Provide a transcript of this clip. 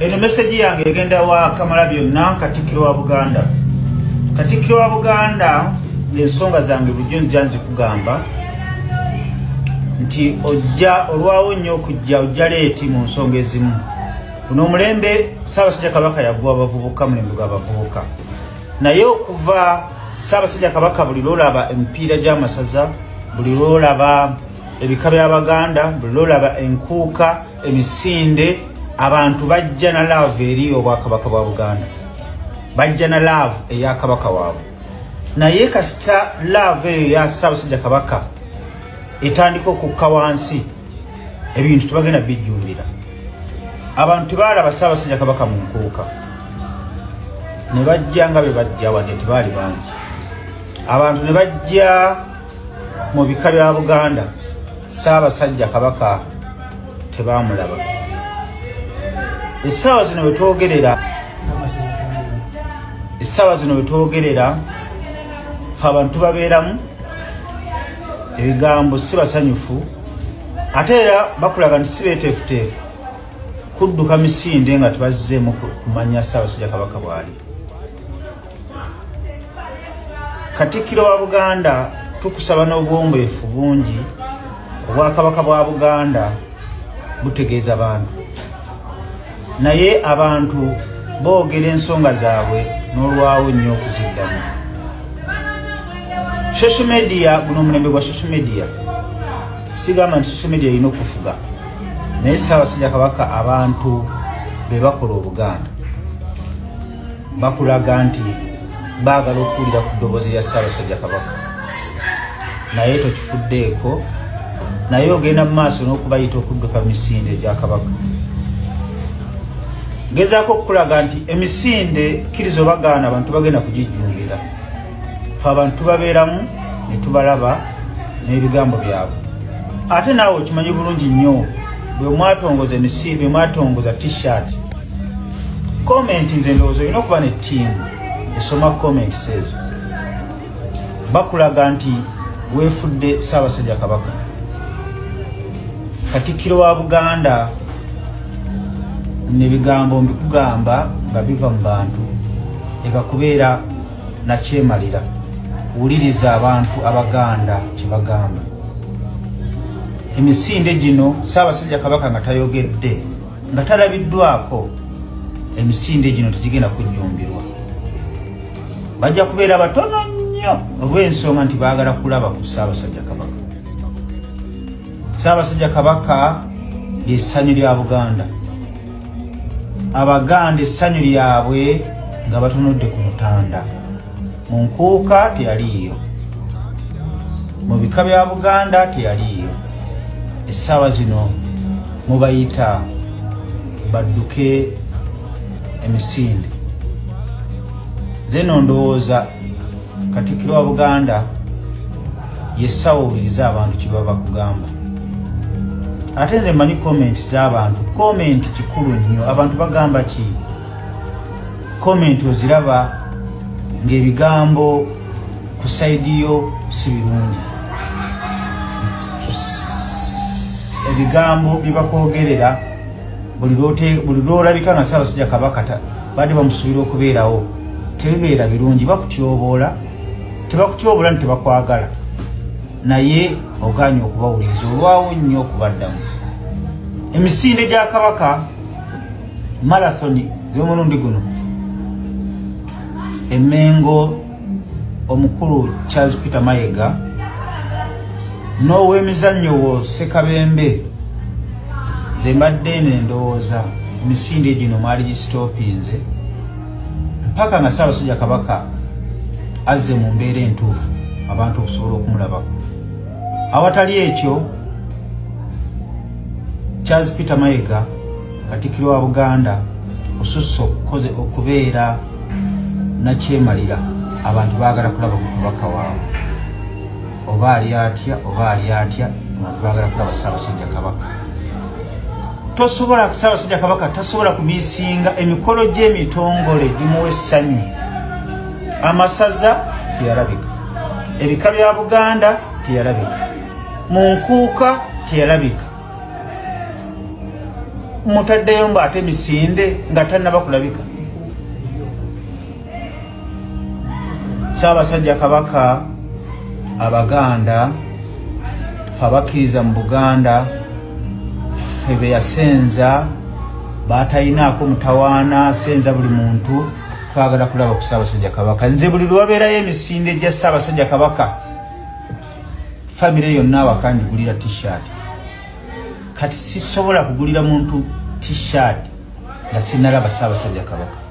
eno meseji yange egenda wa kamala byonna katikkiro wa buganda. Katikkiro wa buganda ensonga zange bulijjo nja nzikugamba nti ojja olwawo nnyo okujja ojja leeti mu nsonga ezimu. Buno omulembe saabasajja kabaka yaggwa abavubuka mulembe gw'abavubuka naye okuva saabasajja kabaka buli lwolaba emipiira gy'amasaza buli lwolaba ebika by'abaganda buli lwolaba enkuuka emisinde abantu bajja na laavu eri obwakabaka bwa buganda. Bajja na laavu eya kabaka waabwe. Naye kasita laavu eyo ya saabasajja kabaka etandika okukka wansi. Ebintu tebagenda bijjumbira. Abantu tebaalaba saabasajja kabaka mu nkuuka. Ne bajja nga be bajja wadde tebaali bangi. Abantu ne bajja mu bika bya buganda saabasajja kabaka tebamulaba essaawa zino wetwogerera essaawa zino wetwogerera fe abantu babeeramu ebigambo si basanyufu ate era bakulaga nti si beeteefuteefu kudduka misinde nga tebazzeemu kumanya ssaabasajja kabaka bwali. Katikkiro wa buganda tukusaba n'obwombeefu bungi obwakabaka bwa buganda butegeeza bantu naye abantu boogera ensonga zaabwe n'olwawo nnyo okuziddamu. Social media guno omulembe gwa social media sigamba nti social media erina okufuga. Naye saabasajja kabaka abantu be bakola obuganda bakulaga nti baagala okuwulira ku ddoboozi lya saabasajja kabaka. Naye tokifuddeeko naye ogenda mu maaso n'okubayita okudduka misinde egya kabaka ngezaako okukulaga nti emisinde kkiriza obagaana abantu bagenda kugijjumbira fe abantu tubabeeramu ne tubalaba n'ebigambo byabwe. Ate naawe okimanyi bulungi nnyo bwe mwatongoza emisi bwe mwatongoza t-shirt. Komenti nze ndowooza olina okuba ne ttiimu esoma comments ezo. Bakulaga nti weefudde saabasajja kabaka. Katikkiro wa buganda nebigambo mbikugamba nga biva mu bantu. Eka kubeera nakyemalira wuliriza abantu abaganda kyebagamba. Emisinde gino saabasajja kabaka nga tayogedde nga talabiddwako. Emisinde gino tegigenda kujjumbirwa. Bajja kubeera batono nnyo olw'ensonga nti baagala kulaba ku saabasajja kabaka. Saabasajja kabaka lyessanyu lya buganda abaganda essanyu lyabwe nga batunudde ku mutanda. Mu nkuuka teyaliiyo. Mu bika bya buganda teyaliiyo. Essaawa zino mubayita badduke emisinde. Nze no ndowooza katikkiro wa buganda yessaawa owuliriza abantu kyebaba kugamba ate nze mmanyi komenti z'abantu. Komenti kikulu nnyo. Abantu bagamba ki? Komenti oziraba ng'ebigambo ku saidi yo si birungi. Ebigambo byebakwogerera buli lwolabika nga saabasajja kabaka badde bamusuubira okubeerawo tebibeera birungi. Bakutyoboola tebakutyoboola nti tebakwagala naye oganye okubawuliriza olwawo nnyo okubaddamu emisinde gya kabaka marathoni y'omulundi guno. Emengo omukulu charles peter mayega n'ow'emizannyo wo sekabembe nze mbadde nendowooza emisinde gino mwali gisitoopinze mpaka nga saabasajja kabaka azze mu mbeera entuufu abantu okusobola okumulabako awatali ekyo charles peter mayega katikkiro wa buganda osusse okukoze okubeera nakyemalira abantu baagala kulaba ku kabaka waabwe. Oba ali atya oba ali atya abantu baagala kulaba saabasajja kabaka. Tosobola saabasajja kabaka tasobola kumiisinga emikolo gy'emitongole gimuwa essanyu. Amasaza teyalabika ebika bya buganda teyalabika. Mu nkuuka teyalabika. Mutaddeyo mbu ate misinde nga tannaba kulabika. Saabasajja kabaka abaganda fe abakkiriza mu buganda fe be yasenza batayinaako mutawaana asenza buli muntu twagala kulaba ku saabasajja kabaka. Nze buli lwabeerayo emisinde gya saabasajja kabaka famire yonna awakanjigulira tshirt. Kati sisobola kugulira muntu tshirt nga sinalaba saabasajja kabaka